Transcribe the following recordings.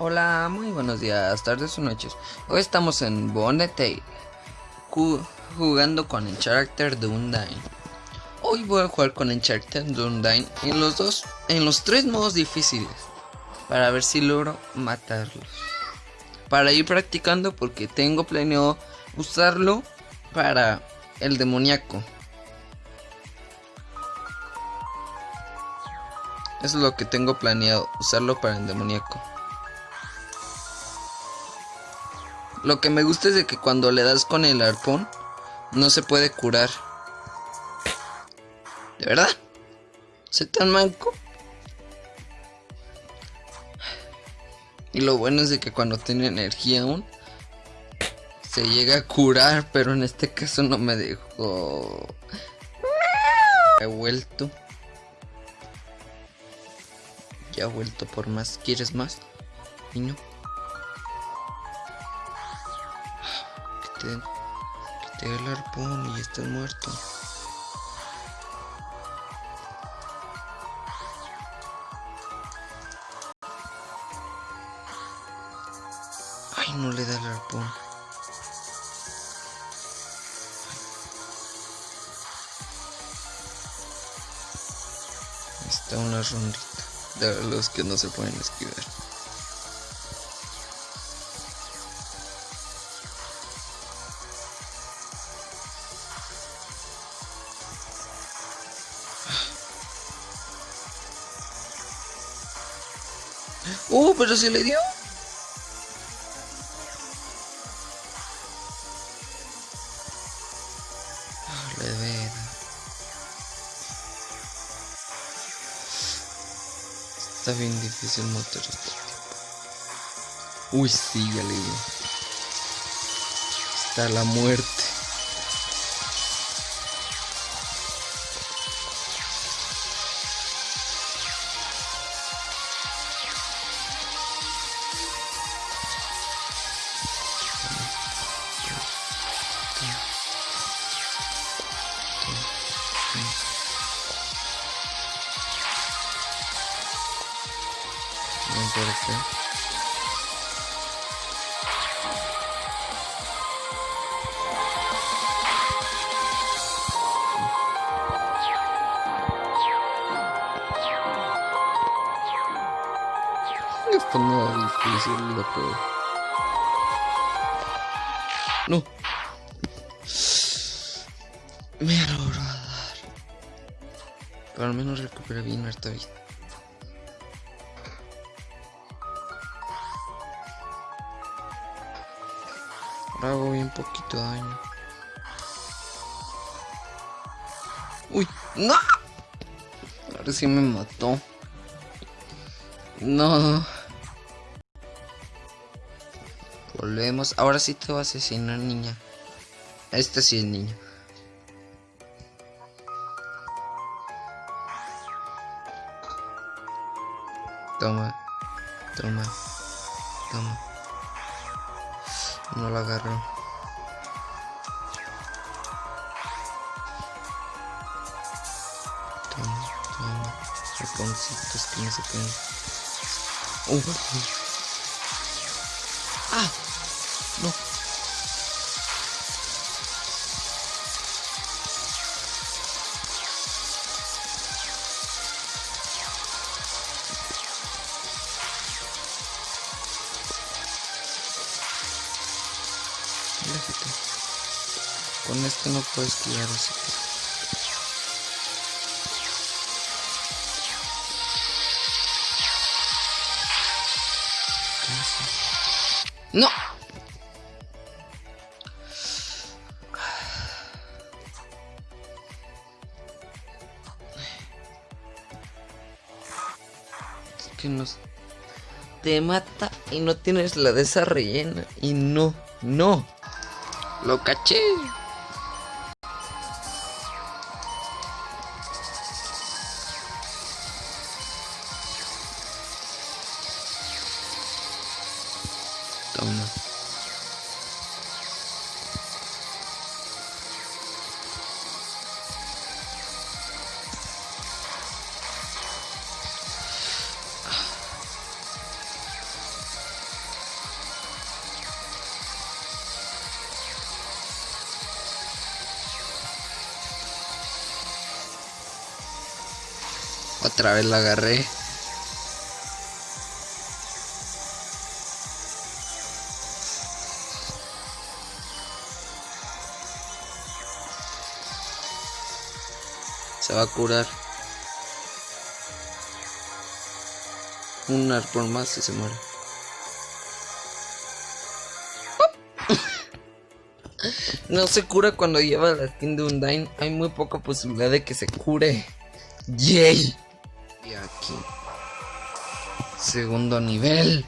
Hola, muy buenos días, tardes o noches. Hoy estamos en Bonete jugando con Encharter Undyne. Hoy voy a jugar con Encharter Undyne en los dos, en los tres modos difíciles, para ver si logro matarlos. Para ir practicando porque tengo planeado usarlo para el demoníaco. Eso es lo que tengo planeado, usarlo para el demoníaco. Lo que me gusta es de que cuando le das con el arpón, no se puede curar. ¿De verdad? ¿Se tan manco? Y lo bueno es de que cuando tiene energía aún, se llega a curar, pero en este caso no me dejó. He vuelto. Ya he vuelto por más. ¿Quieres más? Niño. Que te, te el arpón y estás muerto. Ay, no le da el arpón. Está una rondita de los que no se pueden esquivar. ¡Uh! Pero se le dio. Ah, le. Está bien difícil matar este Uy, sí, ya le digo. Está la muerte. Ser. Esto no es difícil, loco. No. Me logró dar. Pero al menos recuperé bien esta vida. Hago bien poquito daño. Uy, no. Ahora sí me mató. No. Volvemos. Ahora sí te voy a asesinar, niña. Esta sí es niña. Toma. Toma. Toma. No lo agarro. Toma, toma. Raconcitos que no se caen. Uh. ¡Ah! No. No puedes esquivar así. ¡No! Es que nos... Te mata y no tienes la de esa rellena. Y no, no. Lo caché. Otra vez la agarré. Se va a curar. Un arpón más y se muere. No se cura cuando lleva la skin de Undyne. Hay muy poca posibilidad de que se cure. Yay. Y aquí. Segundo nivel.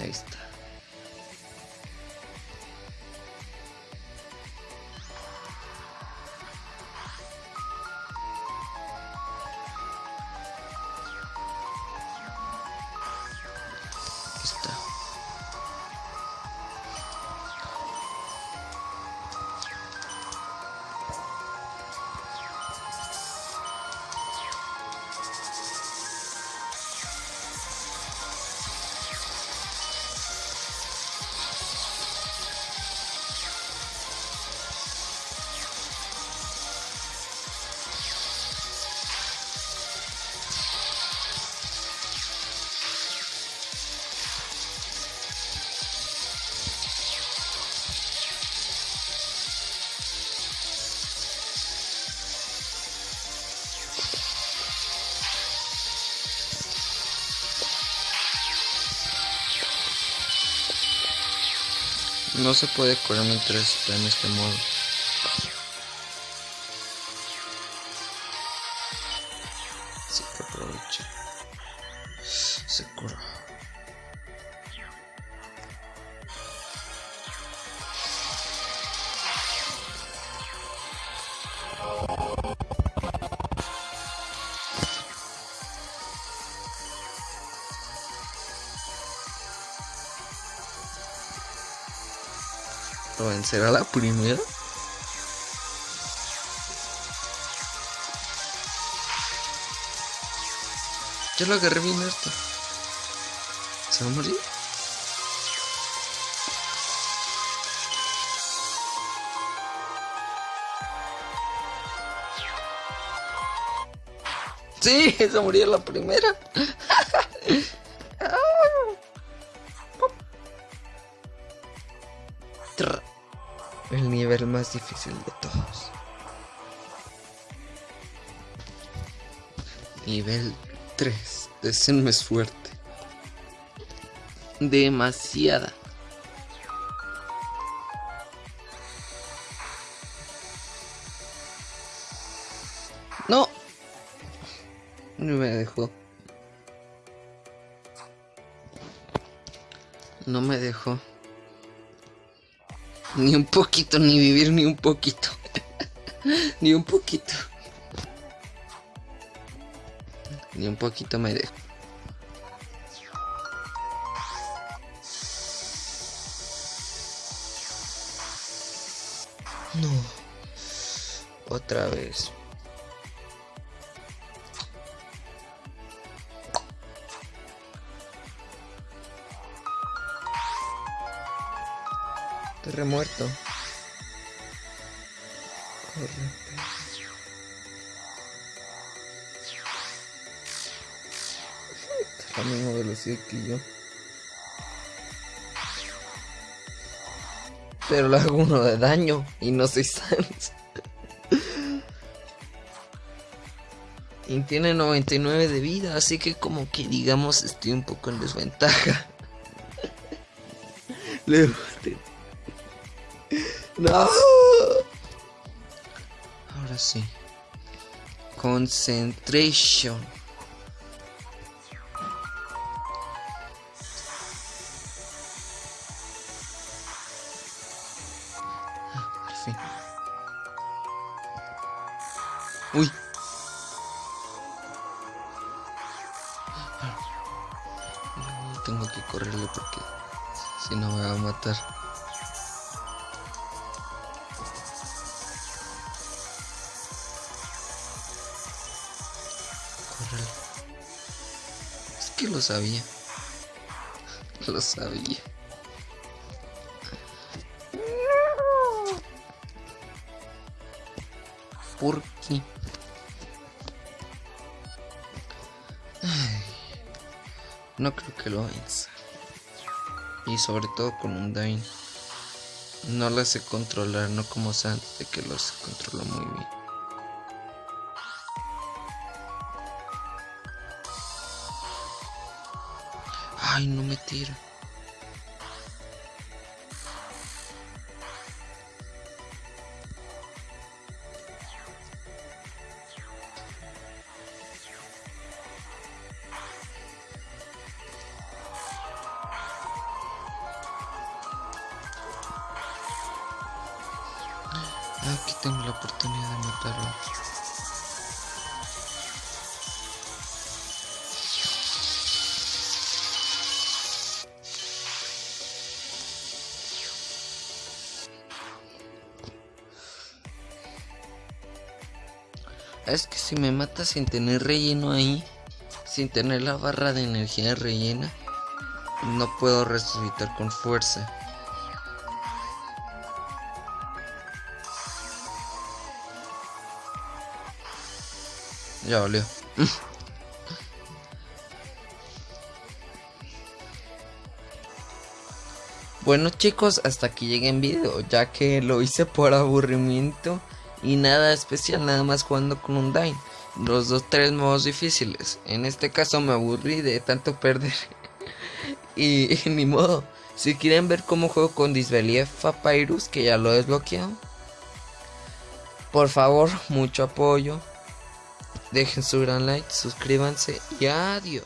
Ahí está. Está. No se puede curar mientras está en este modo. Vencerá la primera? Yo lo agarré bien esto. ¿Se va a morir? Sí, se murió la primera. nivel más difícil de todos. Nivel 3. Decenme suerte. Demasiada. No. No me dejó. No me dejó. Ni un poquito, ni vivir ni un poquito. ni un poquito. Ni un poquito me dejo. No. Otra vez. Terremuerto. Corre. Está a la misma velocidad que yo. Pero le hago uno de daño y no soy Sans. Y tiene 99 de vida, así que como que digamos estoy un poco en desventaja. No. Ahora sí. Concentration. Ah. Uy. No, Tengo que correrle porque si no me va a matar. Lo sabía. Lo sabía. ¿Por qué? no creo que lo venza. Y sobre todo con un Dain. No lo sé controlar, no como antes de que los controlo muy bien. Ay, no me tiro. Aquí tengo la oportunidad de matarlo. Es que si me mata sin tener relleno ahí, sin tener la barra de energía rellena, no puedo resucitar con fuerza. Ya valió. bueno chicos, hasta aquí llegué en video, ya que lo hice por aburrimiento y nada especial, nada más jugando con un Dine. Los dos tres modos difíciles. En este caso me aburrí de tanto perder. y, ni modo. Si quieren ver cómo juego con Disbelief Papyrus, que ya lo he desbloqueado. Por favor, mucho apoyo. Dejen su gran like, suscríbanse y adiós.